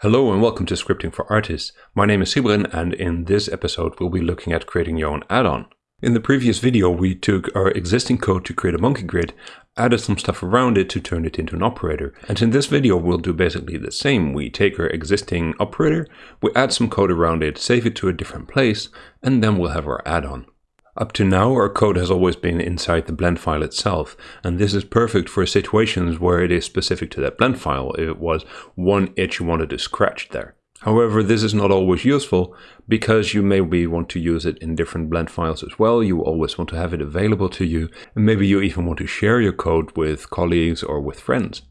Hello and welcome to Scripting for Artists. My name is Sybren and in this episode we'll be looking at creating your own add-on. In the previous video we took our existing code to create a monkey grid, added some stuff around it to turn it into an operator. And in this video we'll do basically the same. We take our existing operator, we add some code around it, save it to a different place, and then we'll have our add-on. Up to now, our code has always been inside the blend file itself, and this is perfect for situations where it is specific to that blend file, if it was one itch you wanted to scratch there. However, this is not always useful because you maybe want to use it in different blend files as well. You always want to have it available to you, and maybe you even want to share your code with colleagues or with friends.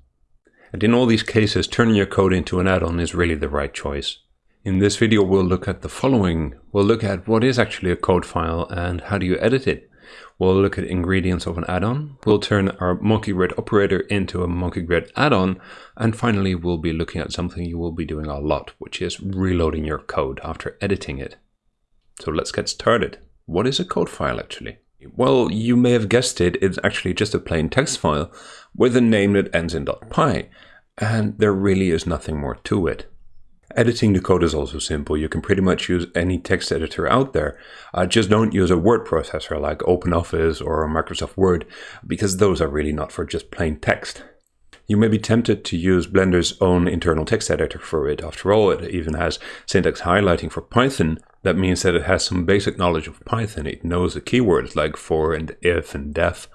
And in all these cases, turning your code into an add-on is really the right choice. In this video, we'll look at the following. We'll look at what is actually a code file and how do you edit it. We'll look at ingredients of an add-on. We'll turn our monkey grid operator into a monkey grid add-on. And finally, we'll be looking at something you will be doing a lot, which is reloading your code after editing it. So let's get started. What is a code file actually? Well, you may have guessed it, it's actually just a plain text file with a name that ends in .py. And there really is nothing more to it. Editing the code is also simple. You can pretty much use any text editor out there. Uh, just don't use a word processor like OpenOffice or Microsoft Word, because those are really not for just plain text. You may be tempted to use Blender's own internal text editor for it. After all, it even has syntax highlighting for Python. That means that it has some basic knowledge of Python. It knows the keywords like for and if and def,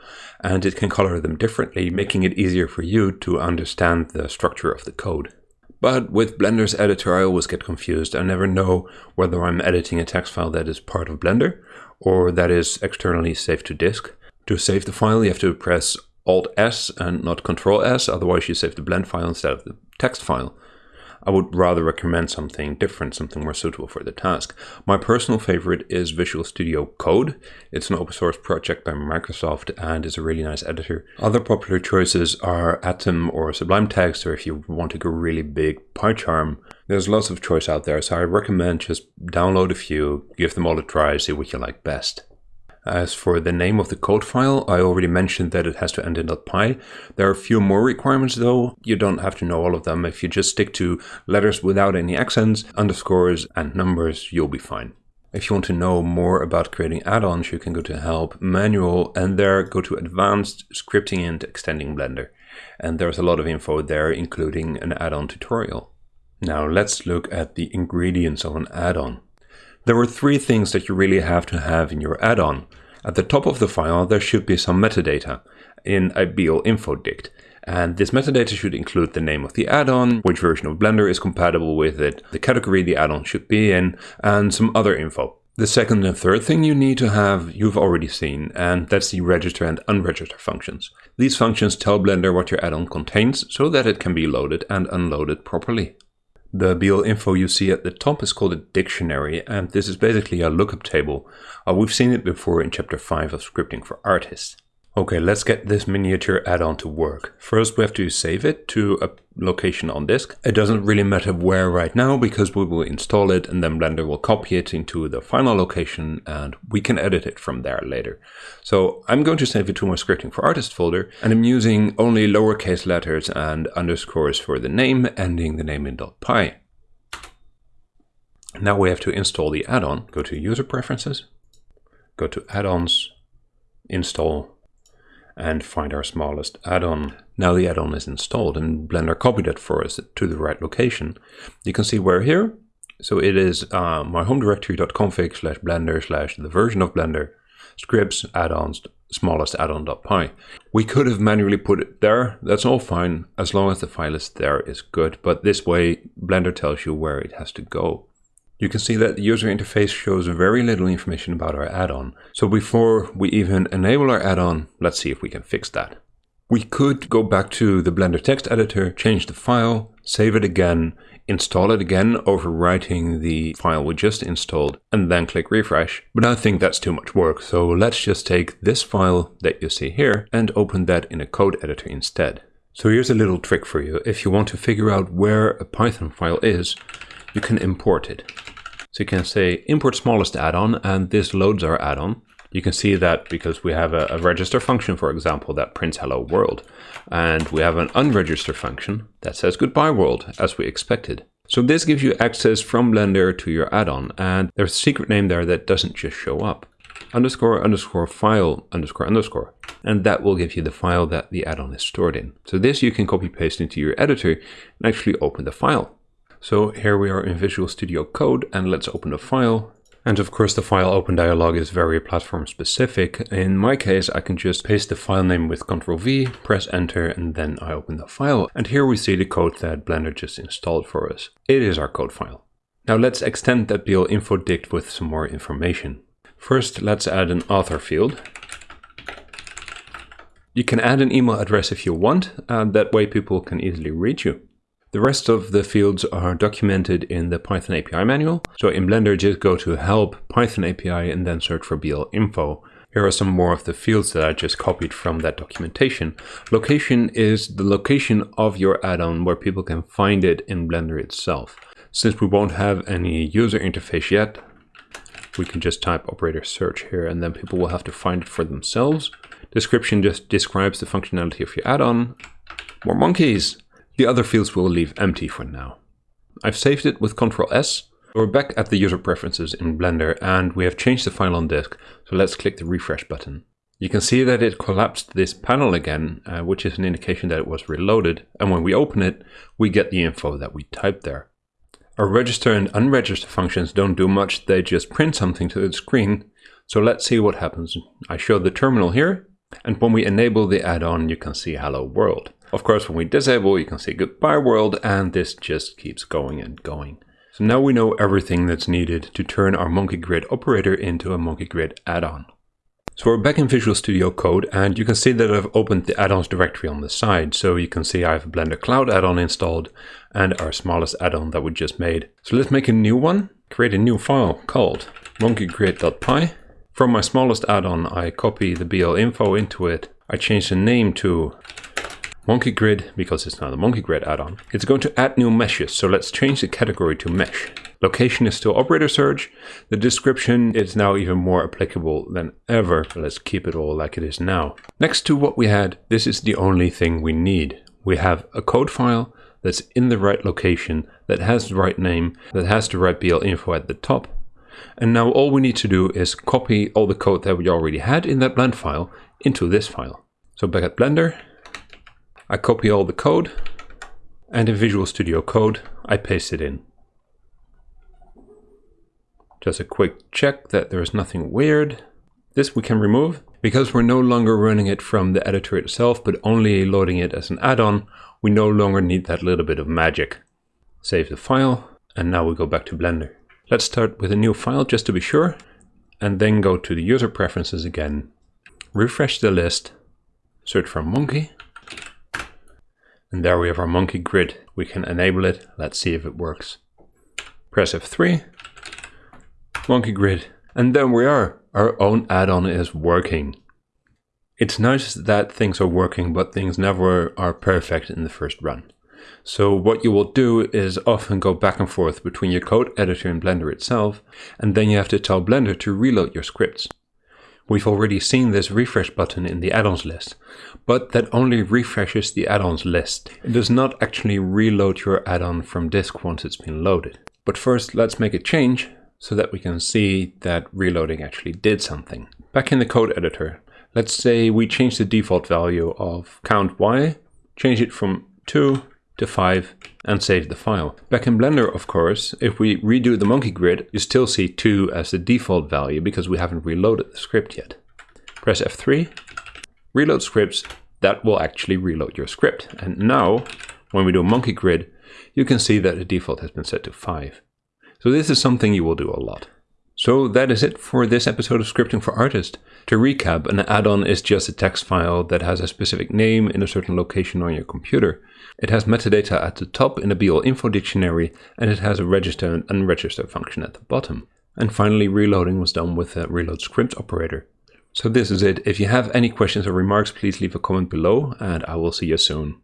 and it can color them differently, making it easier for you to understand the structure of the code. But with Blender's editor, I always get confused. I never know whether I'm editing a text file that is part of Blender or that is externally saved to disk. To save the file, you have to press Alt S and not Control S, otherwise you save the blend file instead of the text file. I would rather recommend something different, something more suitable for the task. My personal favorite is Visual Studio Code. It's an open source project by Microsoft and is a really nice editor. Other popular choices are Atom or Sublime Text, or if you want to go really big, PyCharm. There's lots of choice out there, so I recommend just download a few, give them all a try, see what you like best. As for the name of the code file, I already mentioned that it has to end in .py. There are a few more requirements though. You don't have to know all of them. If you just stick to letters without any accents, underscores and numbers, you'll be fine. If you want to know more about creating add-ons, you can go to Help, Manual, and there go to Advanced Scripting and Extending Blender. And there's a lot of info there, including an add-on tutorial. Now let's look at the ingredients of an add-on. There are three things that you really have to have in your add-on. At the top of the file, there should be some metadata in a BL info dict. And this metadata should include the name of the add-on, which version of Blender is compatible with it, the category the add-on should be in, and some other info. The second and third thing you need to have, you've already seen, and that's the register and unregister functions. These functions tell Blender what your add-on contains so that it can be loaded and unloaded properly. The BL info you see at the top is called a dictionary, and this is basically a lookup table. Uh, we've seen it before in chapter 5 of Scripting for Artists. Okay, let's get this miniature add-on to work. First, we have to save it to a location on disk. It doesn't really matter where right now because we will install it and then Blender will copy it into the final location and we can edit it from there later. So I'm going to save it to my Scripting for Artists folder and I'm using only lowercase letters and underscores for the name, ending the name in .py. Now we have to install the add-on. Go to User Preferences, go to Add-ons, Install, and find our smallest add-on. Now the add-on is installed and Blender copied it for us to the right location. You can see we're here. So it is uh, my home directory.config slash blender slash the version of Blender, scripts, add-ons, smallest add-on.py. We could have manually put it there. That's all fine. As long as the file is there is good. But this way Blender tells you where it has to go. You can see that the user interface shows very little information about our add-on. So before we even enable our add-on, let's see if we can fix that. We could go back to the Blender text editor, change the file, save it again, install it again, overwriting the file we just installed, and then click refresh. But I think that's too much work, so let's just take this file that you see here and open that in a code editor instead. So here's a little trick for you. If you want to figure out where a Python file is, you can import it. So you can say import smallest add-on and this loads our add-on. You can see that because we have a, a, register function, for example, that prints hello world. And we have an unregister function that says goodbye world, as we expected. So this gives you access from Blender to your add-on and there's a secret name there that doesn't just show up. Underscore underscore file underscore underscore and that will give you the file that the add-on is stored in. So this you can copy paste into your editor and actually open the file. So here we are in Visual Studio Code and let's open the file and of course the file open dialog is very platform specific. In my case, I can just paste the file name with Ctrl V, press enter, and then I open the file. And here we see the code that Blender just installed for us. It is our code file. Now let's extend that BL info dict with some more information. First, let's add an author field. You can add an email address if you want, and that way people can easily reach you. The rest of the fields are documented in the Python API manual. So in Blender, just go to help Python API and then search for BL info. Here are some more of the fields that I just copied from that documentation. Location is the location of your add-on where people can find it in Blender itself. Since we won't have any user interface yet, we can just type operator search here and then people will have to find it for themselves. Description just describes the functionality of your add-on. More monkeys! The other fields we'll leave empty for now. I've saved it with Ctrl S. We're back at the user preferences in Blender and we have changed the file on disk, so let's click the refresh button. You can see that it collapsed this panel again, uh, which is an indication that it was reloaded, and when we open it, we get the info that we typed there. Our register and unregister functions don't do much, they just print something to the screen, so let's see what happens. I show the terminal here, and when we enable the add-on, you can see hello world. Of course, when we disable, you can say goodbye world, and this just keeps going and going. So now we know everything that's needed to turn our Monkey Grid operator into a Monkey Grid add-on. So we're back in Visual Studio Code, and you can see that I've opened the add-ons directory on the side. So you can see I have a Blender Cloud add-on installed and our smallest add-on that we just made. So let's make a new one, create a new file called monkeygrid.py. From my smallest add-on, I copy the BL info into it. I change the name to Monkey Grid, because it's now the Monkey Grid add-on, it's going to add new meshes, so let's change the category to mesh. Location is still operator search. The description is now even more applicable than ever. Let's keep it all like it is now. Next to what we had, this is the only thing we need. We have a code file that's in the right location, that has the right name, that has the right BL info at the top. And now all we need to do is copy all the code that we already had in that blend file into this file. So back at Blender, I copy all the code and in Visual Studio Code, I paste it in. Just a quick check that there is nothing weird. This we can remove. Because we're no longer running it from the editor itself, but only loading it as an add-on, we no longer need that little bit of magic. Save the file, and now we go back to Blender. Let's start with a new file just to be sure, and then go to the user preferences again. Refresh the list, search for monkey, and there we have our monkey grid. We can enable it. Let's see if it works. Press F3, monkey grid, and there we are. Our own add-on is working. It's nice that things are working, but things never are perfect in the first run. So what you will do is often go back and forth between your code editor and Blender itself, and then you have to tell Blender to reload your scripts. We've already seen this refresh button in the add-ons list, but that only refreshes the add-ons list. It does not actually reload your add-on from disk once it's been loaded. But first, let's make a change so that we can see that reloading actually did something. Back in the code editor, let's say we change the default value of count y, change it from 2 to 5 and save the file. Back in Blender, of course, if we redo the monkey grid, you still see 2 as the default value because we haven't reloaded the script yet. Press F3, reload scripts, that will actually reload your script. And now, when we do monkey grid, you can see that the default has been set to 5. So this is something you will do a lot. So that is it for this episode of Scripting for Artists. To recap, an add-on is just a text file that has a specific name in a certain location on your computer. It has metadata at the top in the BL info dictionary, and it has a register and unregister function at the bottom. And finally, reloading was done with a reload script operator. So this is it. If you have any questions or remarks, please leave a comment below, and I will see you soon.